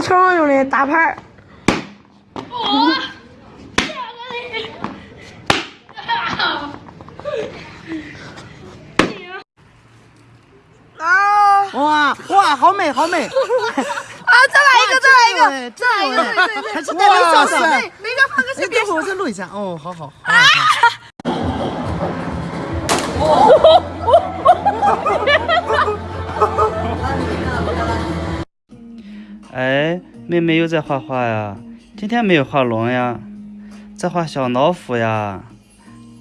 是超常用的大牌儿。啊！哇哇，好美好美！啊！再来一个，再来一个，再来一个，对对对，还是带微笑的。那个放个哎，等会儿我再录一下。哦，好好。哎，妹妹又在画画呀？今天没有画龙呀，在画小老虎呀。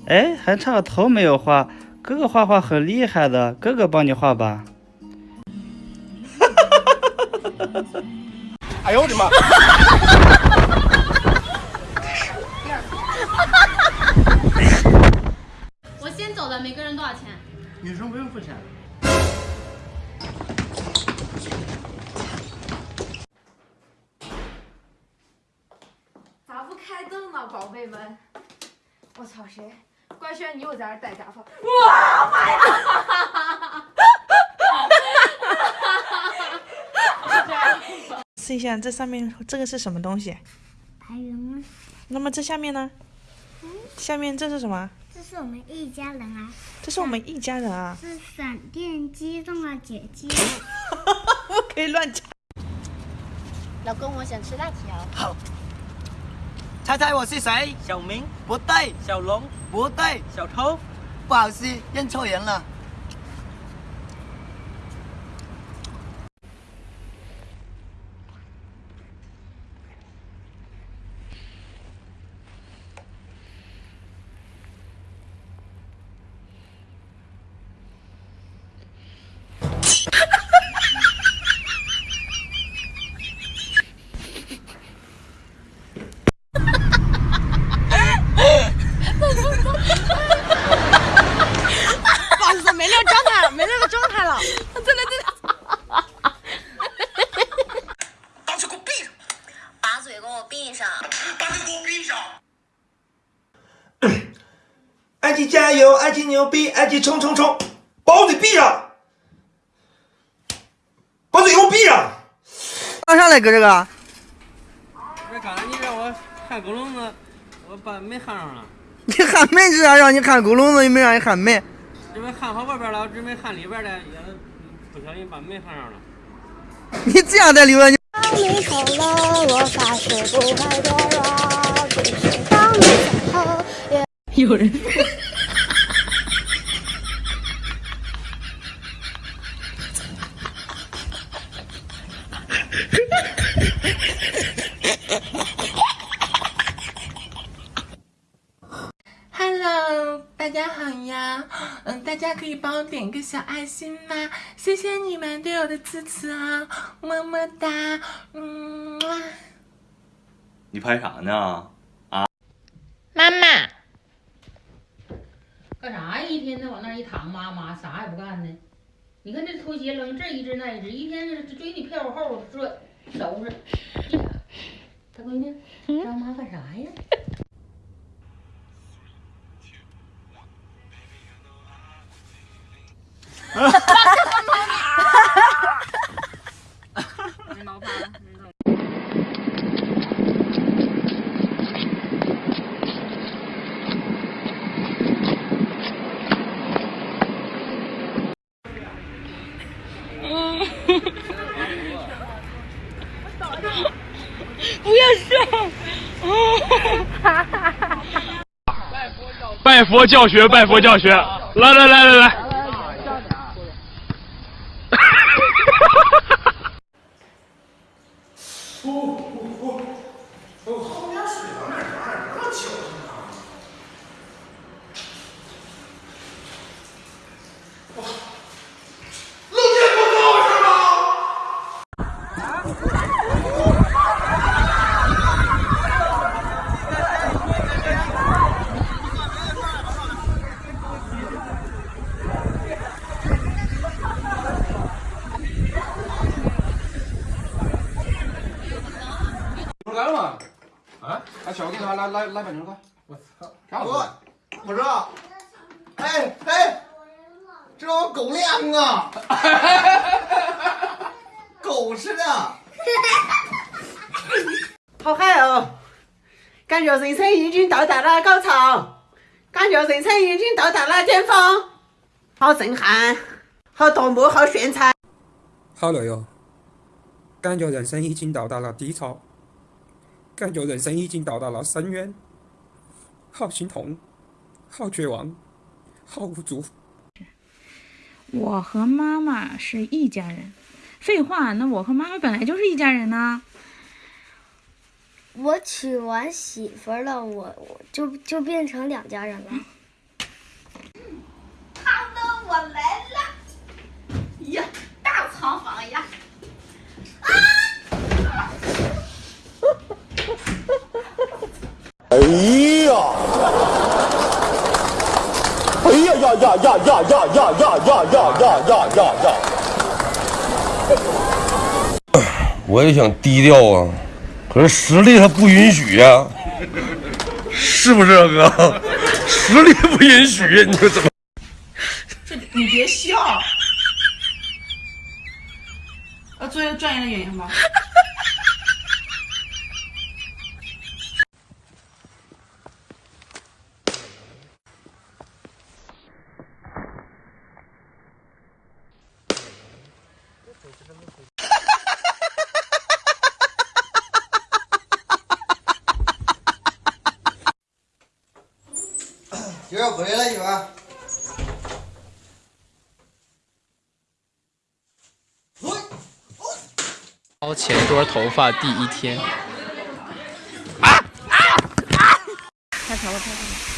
哎，还差个头没有画。哥哥画画很厉害的，哥哥帮你画吧。哎呦我的妈！我先走了，每个人多少钱？女生不用付钱。宝贝们？我操，谁？官宣你又在这儿戴假发？哇妈呀！试一下这上面这个是什么东西？白 云，那么这下面呢？下面这是什么？这是我们一家人啊，这是我们一家人啊！是闪电机动的姐姐。不 可以乱讲。老公，我想吃辣条。猜猜我是谁？小明、不对，小龙、不对，小偷，不好意思，认错人了。不好意思，没那个状态，没那个状态了。真的真的。把嘴给我闭上！把嘴给我闭上！把嘴给我闭上！爱情加油，爱情牛逼，爱情冲冲冲！把我嘴闭上！把嘴给我闭上！干啥来搁这个。不是刚才你让我喊狗笼子，我把门喊上了。你喊门是啥？让你喊狗笼子，又没让你喊门。准备喊好外边了，我准备喊里边的，也不小心把门喊上了。你这样在里边，你当你走了，我发誓不会堕落。即使当你走后，也有人。Hello，大家好呀，嗯，大家可以帮我点个小爱心吗？谢谢你们对我的支持啊，么么哒，嗯。你拍啥呢？啊妈妈，干啥呀？一天天往那一躺，妈妈啥也不干呢。你看这拖鞋扔这一只那一只，一天天追你屁股后追收拾。大闺女，让妈干啥呀？哈哈不要笑。拜佛教学，拜佛教学，来来来来来。后面水往哪哪那么巧呢？哇，漏电不够是吗？来了吗？啊？哎，小给他来来来板牛快！我操！干不不是，哎哎，这我狗粮啊，狗吃的。好嗨哦！感觉人生已经到达了高潮，感觉人生已经到达了巅峰，好震撼，好夺目，好炫彩。好累哦，感觉人生已经到达了低潮，感觉人生已经到达了深渊，好心痛，好绝望，好无助。我和妈妈是一家人。废话，那我和妈妈本来就是一家人呐。我娶完媳妇了，我我就就变成两家人了。好的，我来了。呀，大床房呀！啊！哎呀！哎呀呀呀呀呀呀呀呀呀呀呀呀呀！我也想低调啊。可是实力它不允许呀，是不是啊哥？实力不允许呀，你说怎么？这你别笑，要做一个专业的演员吗？媳妇回来啦，媳妇。好，前桌头发第一天。啊啊啊！太长了，太长了。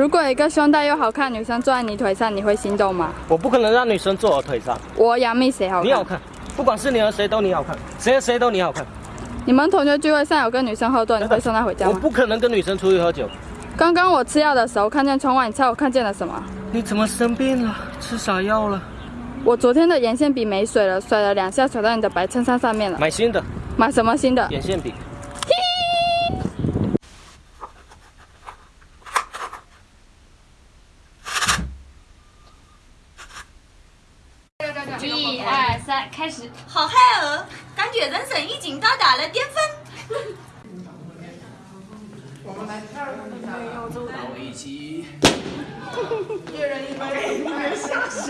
如果一个胸大又好看女生坐在你腿上，你会心动吗？我不可能让女生坐我腿上。我杨幂谁好看？你好看，不管是你和谁都你好看，谁和谁都你好看。你们同学聚会上有跟女生喝多，你会送她回家吗？我不可能跟女生出去喝酒。刚刚我吃药的时候看见窗外，你猜我看见了什么？你怎么生病了？吃啥药了？我昨天的眼线笔没水了，甩了两下甩到你的白衬衫上面了。买新的。买什么新的？眼线笔。开始！好嗨哦，感觉人生已经到达了巅峰。我们来跳舞的没有走到一起，一人一杯，一人傻傻。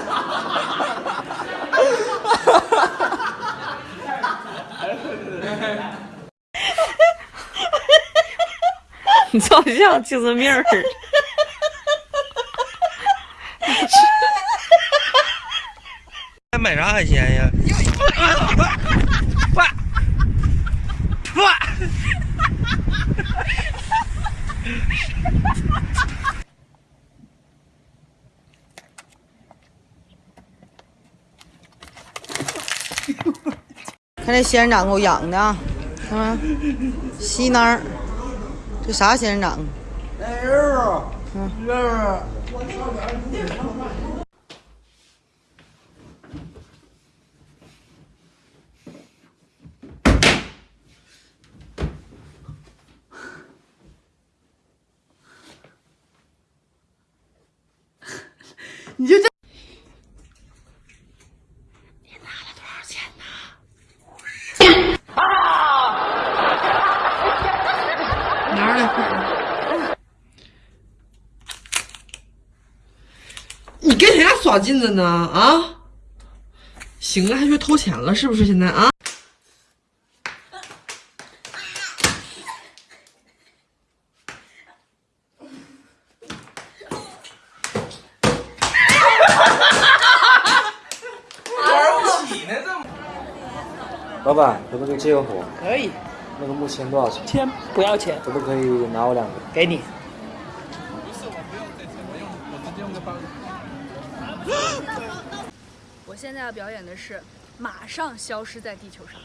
你好像精神病儿。还买啥海鲜呀？哇哇！看这仙人掌给我养的啊，看没？细囊儿，这啥仙人掌？哎呦，嗯，你就这。你拿了多少钱呢？哪儿来你跟谁家耍劲子呢？啊？行啊，还学偷钱了是不是？现在啊？玩不起呢，这。老板，可不可以借个火？可以。那个木签多少钱？签不要钱。可不可以拿我两个？给你。我 我现在要表演的是马上消失在地球上。